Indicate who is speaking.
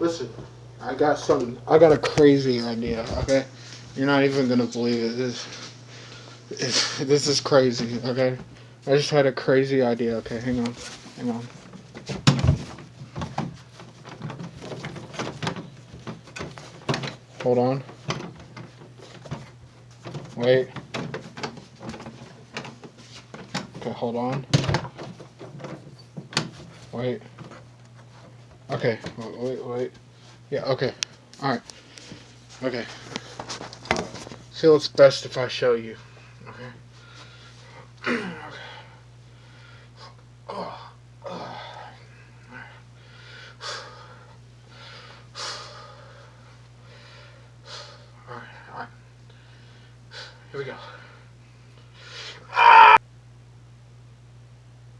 Speaker 1: Listen, I got something. I got a crazy idea. Okay, you're not even gonna believe it. This, this is crazy. Okay, I just had a crazy idea. Okay, hang on, hang on. Hold on. Wait. Okay, hold on. Wait. Okay, wait, wait, wait. Yeah, okay. Alright. Okay. So it's best if I show you. Okay. okay. Oh, oh. Alright, alright. Here we go.